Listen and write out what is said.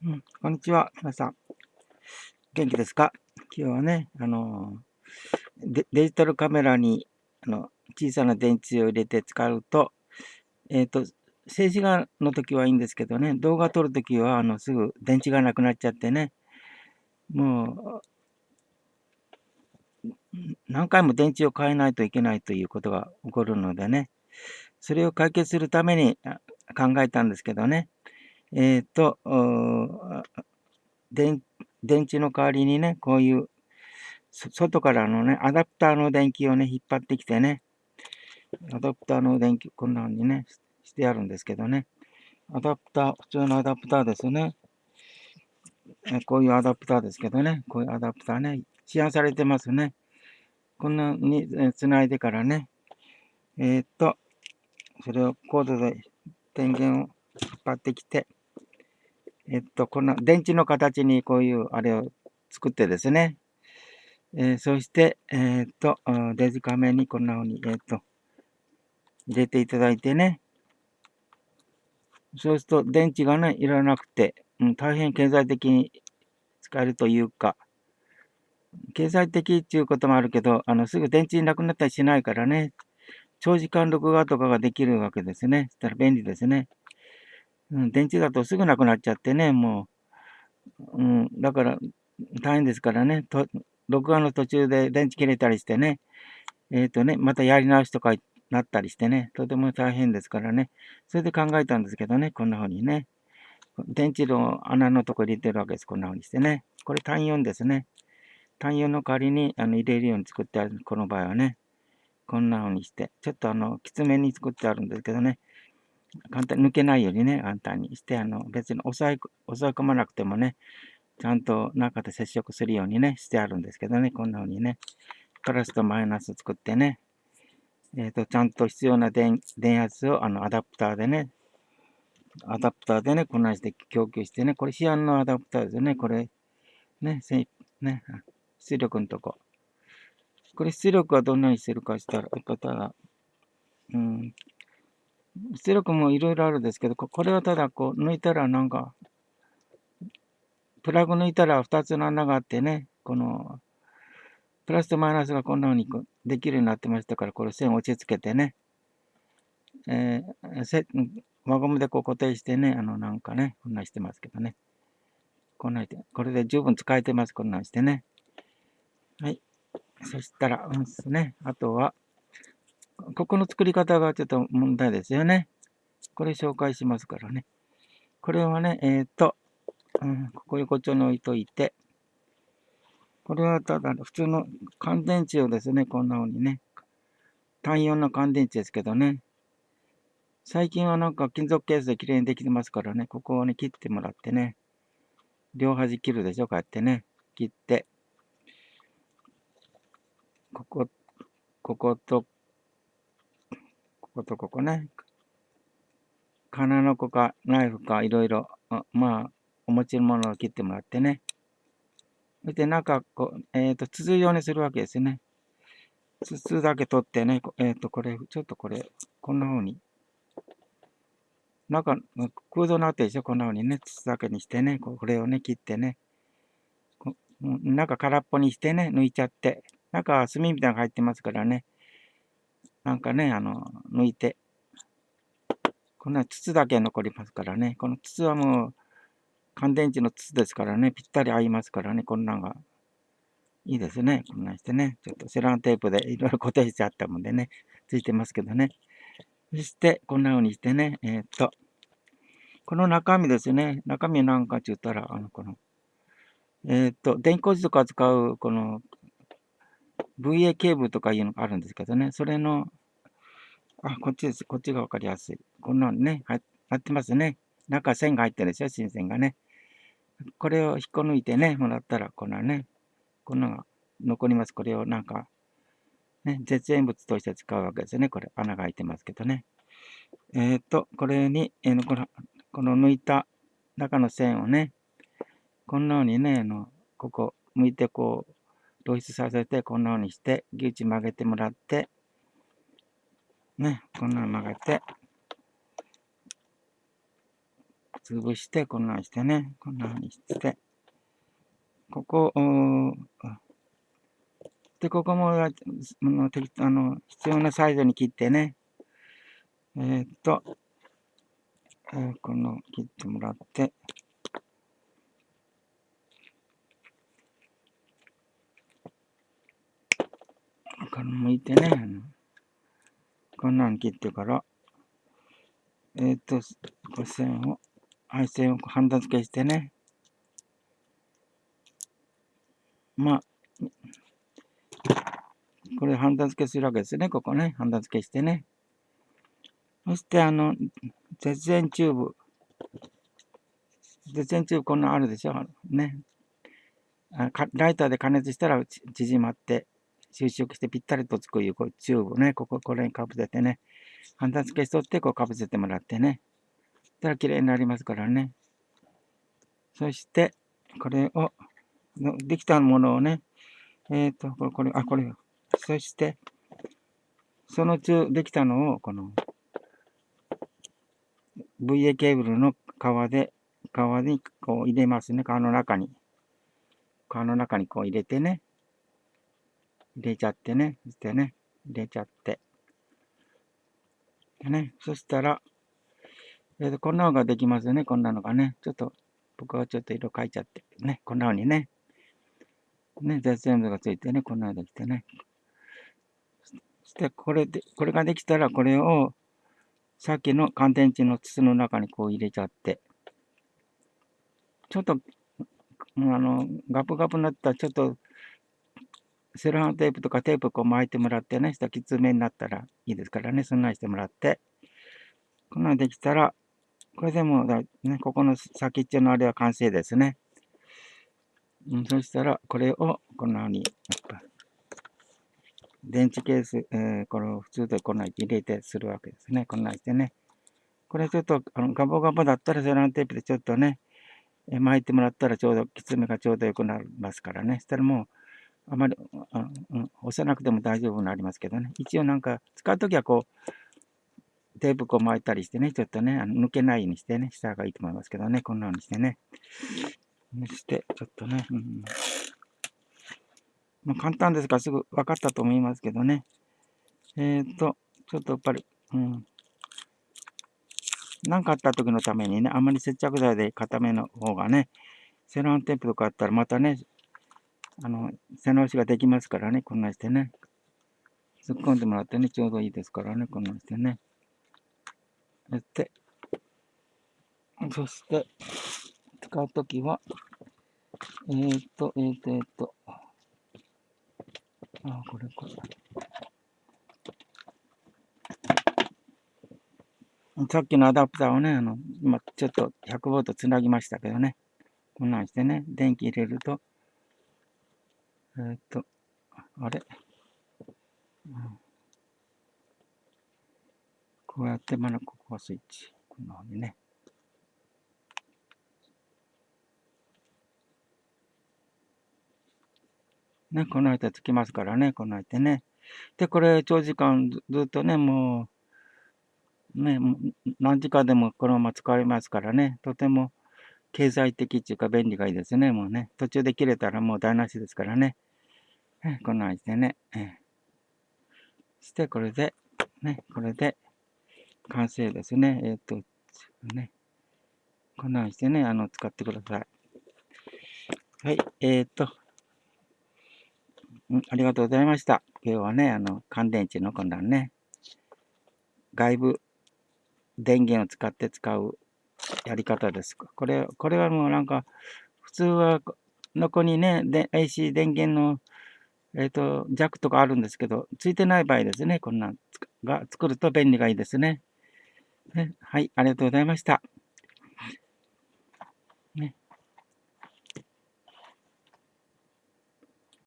うん、こんにちは、皆さん。元気ですか？今日はね、あのデ、デジタルカメラにあの小さな電池を入れて使うと、えっ、ー、と、静止画の時はいいんですけどね、動画撮るときはあのすぐ電池がなくなっちゃってね、もう、何回も電池を変えないといけないということが起こるのでね、それを解決するために考えたんですけどね、えっ、と、電池の代わりにね、こういう、外からのね、アダプターの電気をね、引っ張ってきてね、アダプターの電気、こんな風にね、してあるんですけどね、アダプター、普通のアダプターですね。こういうアダプターですけどね、こういうアダプターね、市販されてますね。こんなに繋いでからね、えー、っと、それをコードで電源を引っ張ってきて、えっと、この電池の形にこういうあれを作ってですね、えー、そして、えー、っと、デジカメにこんな風に、えー、っと、入れていただいてね、そうすると電池がね、いらなくて、うん、大変経済的に使えるというか、経済的っていうこともあるけど、あの、すぐ電池なくなったりしないからね、長時間録画とかができるわけですね。そしたら便利ですね。うん、電池だとすぐなくなっちゃってね、もう、うん、だから大変ですからね、と録画の途中で電池切れたりしてね、えっ、ー、とね、またやり直しとかなったりしてね、とても大変ですからね、それで考えたんですけどね、こんな風にね、電池の穴のとこ入れてるわけです、こんな風にしてね。これ単4ですね。単4の代わりにあの入れるように作ってある、この場合はね、こんな風にして、ちょっとあの、きつめに作ってあるんですけどね、簡単に抜けないようにね、簡単にして、あの、別に押さえ、押さえ込まなくてもね、ちゃんと中で接触するようにね、してあるんですけどね、こんな風にね、プラスとマイナス作ってね、えっ、ー、と、ちゃんと必要な電圧をあのアダプターでね、アダプターでね、こんなして供給してね、これ市販のアダプターですよね、これ、ね、ね、出力のとこ。これ出力はどんなにしてるかしたら、やっぱただ、うん、出力もいろいろあるんですけど、これはただこう抜いたらなんか、プラグ抜いたら2つの穴があってね、この、プラスとマイナスがこんな風にできるようになってましたから、これ線を落ち着けてね、えー、輪ゴムでこう固定してね、あのなんかね、こんなんしてますけどね。こんなんして、これで十分使えてます、こんなんしてね。はい。そしたら、うんすね。あとは、ここの作り方がちょっと問題ですよね。これ紹介しますからね。これはね、えっ、ー、と、うん、ここ横丁に置いといて、これはただ普通の乾電池をですね、こんな風にね、単4の乾電池ですけどね、最近はなんか金属ケースで綺麗にできてますからね、ここをね、切ってもらってね、両端切るでしょ、こうやってね、切って、ここ、ここと、こことここね。金の子かナイフかいろいろ、まあ、お持ちのものを切ってもらってね。そして中、こう、えっ、ー、と、筒状にするわけですね。筒だけ取ってね、えっ、ー、と、これ、ちょっとこれ、こんな風に。中、空洞になってるでしょ？こんな風にね、筒だけにしてね、これをね、切ってね。中空っぽにしてね、抜いちゃって。中は炭みたいなのが入ってますからね。なんかね、あの、抜いて。こんな筒だけ残りますからね。この筒はもう、乾電池の筒ですからね、ぴったり合いますからね、こんなんが。いいですね。こんなんしてね。ちょっとセランテープでいろいろ固定してあったもんでね、ついてますけどね。そして、こんな風にしてね、えー、っと、この中身ですね。中身なんかって言ったら、あの、この、えー、っと、電光図とか使う、この VA ケーブルとかいうのがあるんですけどね、それの、あ、こっちです。こっちがわかりやすい。こんなのね、入ってますね。中線が入ってるでしょ、新線がね。これを引っこ抜いてね、もらったら、こんなね、こんなのが残ります。これをなんか、ね、絶縁物として使うわけですよね。これ、穴が開いてますけどね。えっ、ー、と、これに、えー、この、この抜いた中の線をね、こんな風にね、あの、ここ、向いてこう、露出させて、こんな風にして、ギュチ曲げてもらって、ね、こんなの曲げて、潰して、こんなんしてね、こんなにして、ここ、で、ここも、あの、あの必要なサイズに切ってね、えー、っと、えー、この切ってもらって、これ向いてね、こんなん切ってから、えー、っと、こ線を、配線をハンダ付けしてね、まあ、これハンダ付けするわけですね、ここね、ハンダ付けしてね。そして、あの、絶縁チューブ。絶縁チューブこんなんあるでしょ？ね。ライターで加熱したら縮まって、収縮してぴったりとつくいうこうチューブね、ここ、これにかぶせてね。ハンダ付けしとって、こうかぶせてもらってね。そしたら綺麗になりますからね。そして、これを、できたものをね、えっ、ー、と、これ、これ、あ、これ、そして、その中、できたのを、この、VA ケーブルの皮で、皮にこう入れますね。皮の中に。皮の中にこう入れてね。入れちゃってね。そしてね。入れちゃって。でね。そしたら、えー、とこんなのができますよね。こんなのがね。ちょっと、僕はちょっと色変えちゃって。ね。こんなのにね。ね。絶縁部がついてね。こんなのできてね。そして、これで、これができたら、これを、さっきの乾電池の筒の中にこう入れちゃって、ちょっと、あの、ガプガプになったら、ちょっと、セロハンテープとかテープこう巻いてもらってね、したきつめになったらいいですからね、そんなにしてもらって、こんなのできたら、これでもだ、ね、ここの先っちょのあれは完成ですね。うん、そしたら、これをこんなふうに、電池ケース、えー、これを普通でこんなに入れてするわけですね。こんなにしてね。これちょっと、あの、ガボガボだったらセロハンテープでちょっとね、巻いてもらったらちょうど、きつめがちょうどよくなりますからね。したらもう、あまり、うん、押さなくても大丈夫になりますけどね。一応なんか、使うときはこう、テープこう巻いたりしてね、ちょっとね、あの抜けないようにしてね、した方がいいと思いますけどね。こんな風にしてね。そして、ちょっとね、うんまあ、簡単ですからすぐ分かったと思いますけどね。えっ、ー、と、ちょっとやっぱり、うん。何かあった時のためにね、あまり接着剤で固めの方がね、セロハンテープとかあったらまたね、あの、背直しができますからね、こんなしてね。突っ込んでもらってね、ちょうどいいですからね、こんなしてね。やって、そして、使うときは、えっ、と、えっ、と、えっ、と、あ、これこれ。さっきのアダプターをね、あの、今ちょっと100ボルトつなぎましたけどね。こんなんしてね、電気入れると、え、っと、あれ、うん、こうやってまだここがスイッチ。こんなふうにね。ね、この間つきますからね、この間ね。で、これ、長時間ずっとね、もう、ね、何時間でもこのまま使えますからね、とても経済的っていうか便利がいいですね、もうね。途中で切れたらもう台無しですからね。えこんな感じでね。えそして、これで、ね、これで完成ですね。えっ、と、ね。こんな感じでね、あの、使ってください。はい、えっ、と、ありがとうございました。今日はね、あの、乾電池のこんなんね、外部電源を使って使うやり方です。これ、これはもうなんか、普通は、のこにね、で AC 電源の、えっ、ー、と、弱とかあるんですけど、ついてない場合ですね、こんなんが作ると便利がいいですね。ねはい、ありがとうございました。